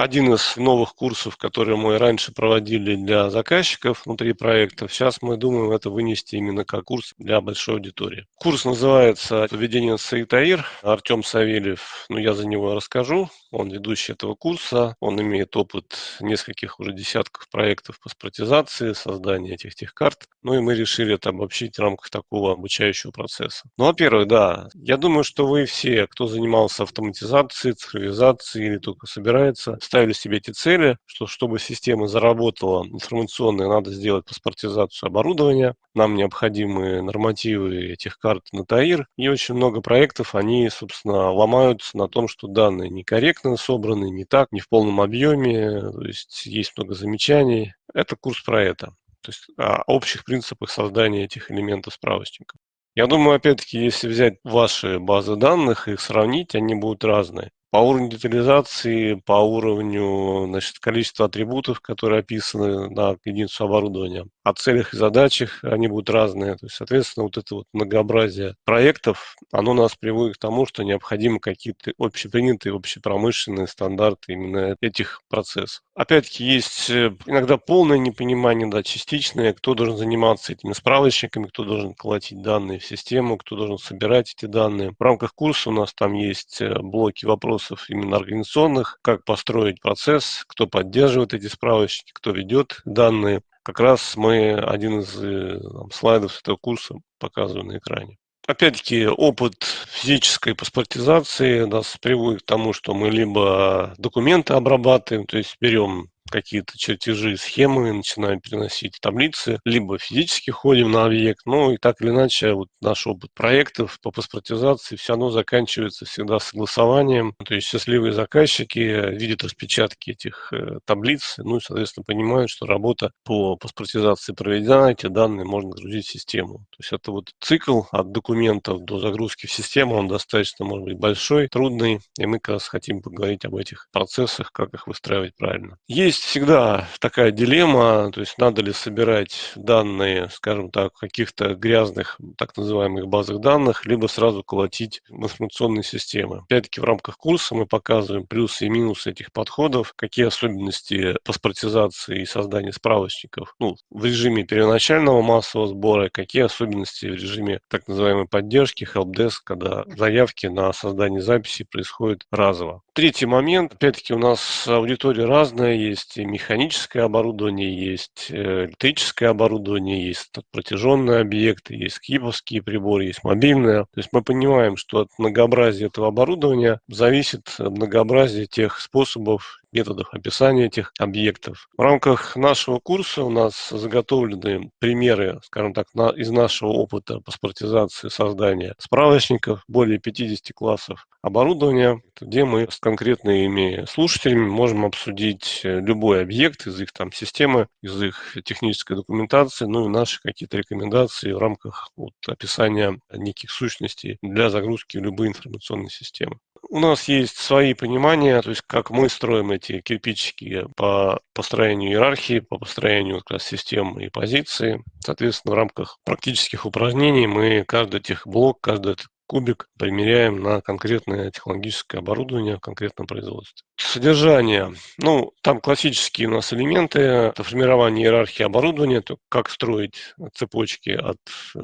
один из новых курсов, которые мы раньше проводили для заказчиков внутри проектов. Сейчас мы думаем это вынести именно как курс для большой аудитории. Курс называется «Поведение Саитаир». Артем Савельев, ну я за него расскажу. Он ведущий этого курса. Он имеет опыт нескольких уже десятков проектов по спортизации, создания этих техкарт. Ну и мы решили это обобщить в рамках такого обучающего процесса. Ну, во-первых, да, я думаю, что вы все, кто занимался автоматизацией, цифровизацией или только собирается, ставили себе эти цели, что чтобы система заработала информационная, надо сделать паспортизацию оборудования, нам необходимы нормативы этих карт на ТАИР, и очень много проектов, они, собственно, ломаются на том, что данные некорректно собраны, не так, не в полном объеме, то есть есть много замечаний. Это курс про это, то есть о общих принципах создания этих элементов справочника. Я думаю, опять-таки, если взять ваши базы данных и их сравнить, они будут разные по уровню детализации, по уровню значит, количества атрибутов, которые описаны на единицу оборудования. О целях и задачах они будут разные. То есть, соответственно, вот это вот многообразие проектов, оно нас приводит к тому, что необходимы какие-то общепринятые, общепромышленные стандарты именно этих процессов. Опять-таки, есть э, иногда полное непонимание, да, частичное, кто должен заниматься этими справочниками, кто должен колотить данные в систему, кто должен собирать эти данные. В рамках курса у нас там есть э, блоки вопросов вопросов именно организационных, как построить процесс, кто поддерживает эти справочники, кто ведет данные. Как раз мы один из э, там, слайдов этого курса показываем на экране. Опять-таки, опыт физической паспортизации нас приводит к тому, что мы либо документы обрабатываем, то есть берем какие-то чертежи, схемы, начинаем переносить таблицы, либо физически ходим на объект, ну и так или иначе вот наш опыт проектов по паспортизации все равно заканчивается всегда согласованием, то есть счастливые заказчики видят распечатки этих э, таблиц, ну и, соответственно, понимают, что работа по паспортизации проведена, эти данные можно загрузить в систему. То есть это вот цикл от документов до загрузки в систему, он достаточно, может быть, большой, трудный, и мы как раз хотим поговорить об этих процессах, как их выстраивать правильно. Есть есть всегда такая дилемма, то есть надо ли собирать данные, скажем так, каких-то грязных, так называемых базах данных, либо сразу колотить в информационные системы. Опять-таки в рамках курса мы показываем плюсы и минусы этих подходов, какие особенности паспортизации и создания справочников ну, в режиме первоначального массового сбора, какие особенности в режиме так называемой поддержки, helpdesk, когда заявки на создание записи происходят разово. Третий момент, опять-таки у нас аудитория разная, есть есть механическое оборудование, есть э, электрическое оборудование, есть протяженные объекты, есть скиповские приборы, есть мобильное. То есть мы понимаем, что от многообразия этого оборудования зависит многообразие тех способов методов описания этих объектов. В рамках нашего курса у нас заготовлены примеры, скажем так, на, из нашего опыта паспортизации создания справочников, более 50 классов оборудования, где мы с конкретными слушателями можем обсудить любой объект из их там системы, из их технической документации, ну и наши какие-то рекомендации в рамках вот, описания неких сущностей для загрузки в любые информационные системы. У нас есть свои понимания, то есть как мы строим эти кирпичики по построению иерархии, по построению как раз систем и позиции. Соответственно, в рамках практических упражнений мы каждый техблок, каждый кубик примеряем на конкретное технологическое оборудование в конкретном производстве. Содержание. Ну, там классические у нас элементы. Это формирование иерархии оборудования, то как строить цепочки от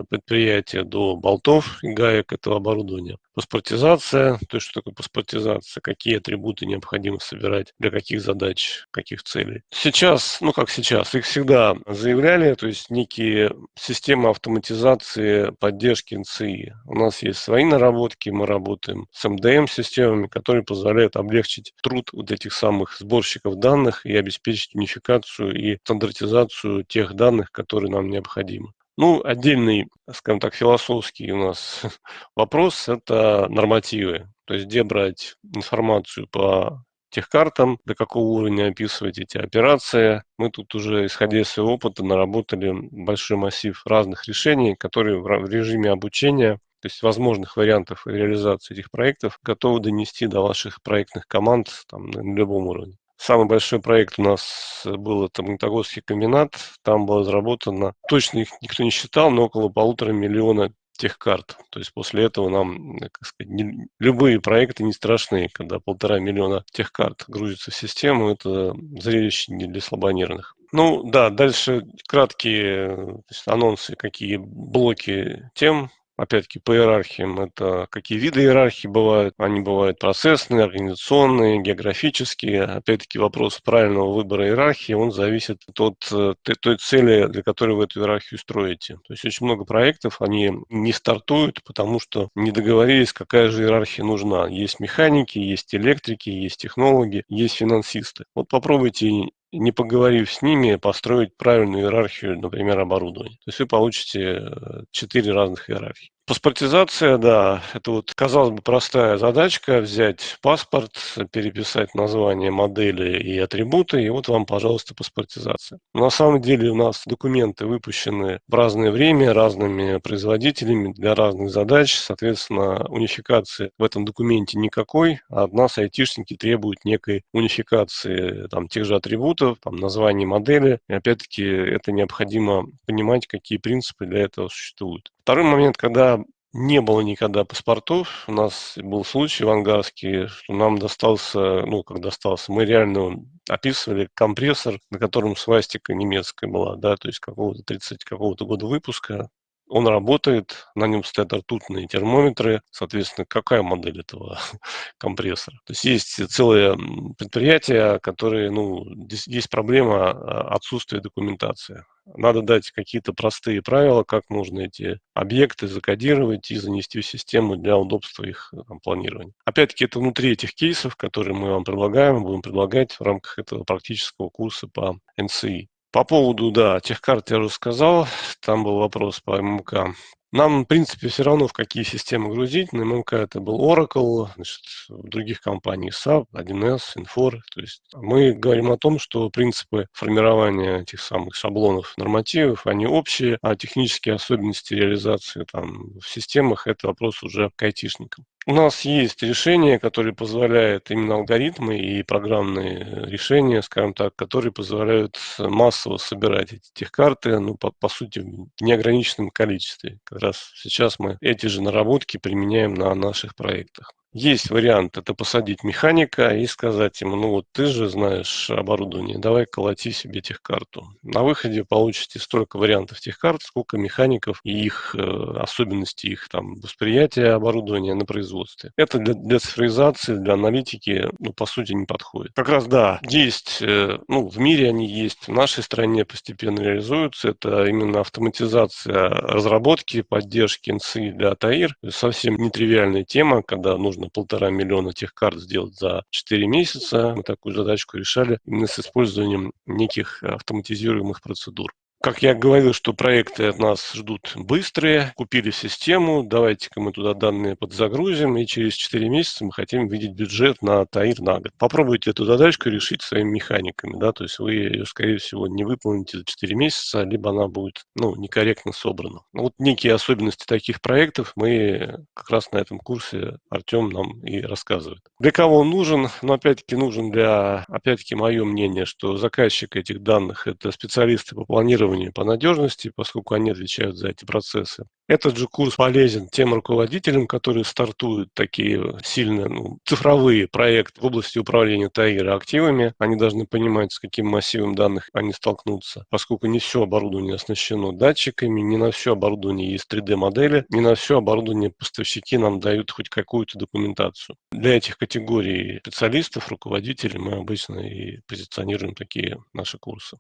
предприятия до болтов и гаек этого оборудования. Паспортизация, то есть что такое паспортизация, какие атрибуты необходимо собирать, для каких задач, каких целей. Сейчас, ну как сейчас, их всегда заявляли, то есть некие системы автоматизации поддержки НЦИ. У нас есть свои наработки, мы работаем с МДМ-системами, которые позволяют облегчить труд вот этих самых сборщиков данных и обеспечить унификацию и стандартизацию тех данных, которые нам необходимы. Ну, отдельный, скажем так, философский у нас вопрос – это нормативы. То есть где брать информацию по техкартам, до какого уровня описывать эти операции. Мы тут уже, исходя из своего опыта, наработали большой массив разных решений, которые в режиме обучения, то есть возможных вариантов реализации этих проектов, готовы донести до ваших проектных команд там, на любом уровне. Самый большой проект у нас был это Магнитогорский комбинат. Там было разработано, точно их никто не считал, но около полутора миллиона техкарт. То есть после этого нам, как сказать, не, любые проекты не страшны, когда полтора миллиона техкарт грузится в систему, это зрелище не для слабонервных. Ну да, дальше краткие анонсы, какие блоки тем Опять-таки по иерархиям это какие виды иерархии бывают. Они бывают процессные, организационные, географические. Опять-таки вопрос правильного выбора иерархии, он зависит от э, той цели, для которой вы эту иерархию строите. То есть очень много проектов, они не стартуют, потому что не договорились, какая же иерархия нужна. Есть механики, есть электрики, есть технологи, есть финансисты. Вот попробуйте не поговорив с ними, построить правильную иерархию, например, оборудования. То есть вы получите э, четыре разных иерархии. Паспортизация, да, это вот, казалось бы, простая задачка, взять паспорт, переписать название модели и атрибуты, и вот вам, пожалуйста, паспортизация. На самом деле у нас документы выпущены в разное время, разными производителями для разных задач, соответственно, унификации в этом документе никакой, а от нас айтишники требуют некой унификации там, тех же атрибутов, там, названий модели, и опять-таки это необходимо понимать, какие принципы для этого существуют. Второй момент, когда не было никогда паспортов. У нас был случай в Ангарске, что нам достался, ну, как достался, мы реально описывали компрессор, на котором свастика немецкая была, да, то есть какого-то 30 какого-то года выпуска. Он работает, на нем стоят ртутные термометры. Соответственно, какая модель этого компрессора? То есть есть целые предприятия, которые, ну, здесь есть проблема а, отсутствия документации. Надо дать какие-то простые правила, как можно эти объекты закодировать и занести в систему для удобства их э, там, планирования. Опять-таки, это внутри этих кейсов, которые мы вам предлагаем, будем предлагать в рамках этого практического курса по NCI. По поводу, да, тех карт я уже сказал, там был вопрос по ММК. Нам, в принципе, все равно в какие системы грузить. На ММК это был Oracle, значит, в других компаниях SAP, 1С, Infor. То есть мы говорим о том, что принципы формирования этих самых шаблонов нормативов, они общие, а технические особенности реализации там, в системах – это вопрос уже к айтишникам. У нас есть решение, которое позволяет именно алгоритмы и программные решения, скажем так, которые позволяют массово собирать эти техкарты, ну, по, по сути, в неограниченном количестве. Как раз сейчас мы эти же наработки применяем на наших проектах. Есть вариант, это посадить механика и сказать ему, ну вот ты же знаешь оборудование, давай колоти себе техкарту. На выходе получите столько вариантов техкарт, сколько механиков и их э, особенности, их там восприятия оборудования на производстве. Это для, для цифровизации, для аналитики, ну, по сути, не подходит. Как раз, да, есть, э, ну, в мире они есть, в нашей стране постепенно реализуются. Это именно автоматизация разработки, поддержки НСИ для ТАИР. Совсем нетривиальная тема, когда нужно нужно полтора миллиона тех карт сделать за 4 месяца. Мы такую задачку решали именно с использованием неких автоматизируемых процедур. Как я говорил, что проекты от нас ждут быстрые, купили систему, давайте-ка мы туда данные подзагрузим, и через 4 месяца мы хотим видеть бюджет на ТАИР на год. Попробуйте эту задачку решить своими механиками, да, то есть вы ее, скорее всего, не выполните за 4 месяца, либо она будет, ну, некорректно собрана. Вот некие особенности таких проектов мы как раз на этом курсе Артем нам и рассказывает. Для кого он нужен? Ну, опять-таки, нужен для, опять-таки, мое мнение, что заказчик этих данных – это специалисты по планированию тестирования по надежности, поскольку они отвечают за эти процессы. Этот же курс полезен тем руководителям, которые стартуют такие сильные ну, цифровые проекты в области управления ТАИР активами. Они должны понимать, с каким массивом данных они столкнутся, поскольку не все оборудование оснащено датчиками, не на все оборудование есть 3D-модели, не на все оборудование поставщики нам дают хоть какую-то документацию. Для этих категорий специалистов, руководителей мы обычно и позиционируем такие наши курсы.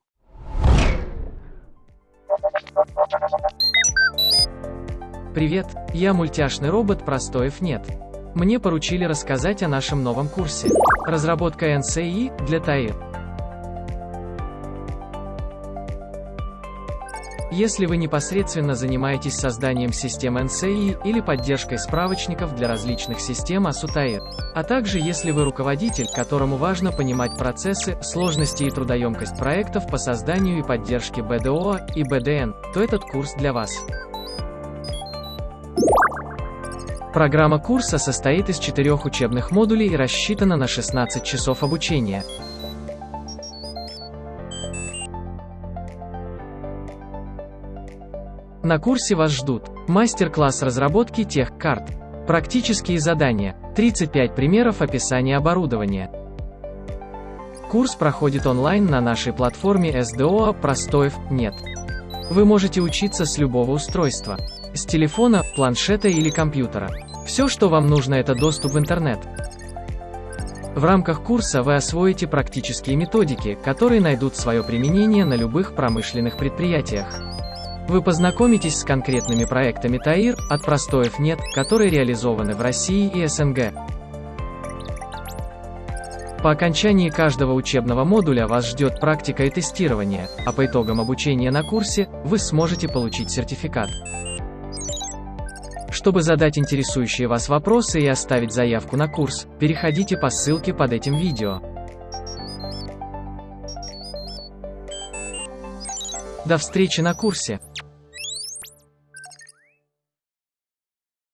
Привет, я мультяшный робот Простоев нет. Мне поручили рассказать о нашем новом курсе. Разработка NCI для ТАИР. Если вы непосредственно занимаетесь созданием систем NCI или поддержкой справочников для различных систем ASUTAIR, а также если вы руководитель, которому важно понимать процессы, сложности и трудоемкость проектов по созданию и поддержке BDO и BDN, то этот курс для вас. Программа курса состоит из четырех учебных модулей и рассчитана на 16 часов обучения. На курсе вас ждут Мастер-класс разработки тех карт. Практические задания. 35 примеров описания оборудования. Курс проходит онлайн на нашей платформе SDO, простоев нет. Вы можете учиться с любого устройства. С телефона, планшета или компьютера. Все, что вам нужно, это доступ в интернет. В рамках курса вы освоите практические методики, которые найдут свое применение на любых промышленных предприятиях. Вы познакомитесь с конкретными проектами ТАИР, от простоев нет, которые реализованы в России и СНГ. По окончании каждого учебного модуля вас ждет практика и тестирование, а по итогам обучения на курсе, вы сможете получить сертификат. Чтобы задать интересующие вас вопросы и оставить заявку на курс, переходите по ссылке под этим видео. До встречи на курсе!